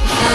Yeah.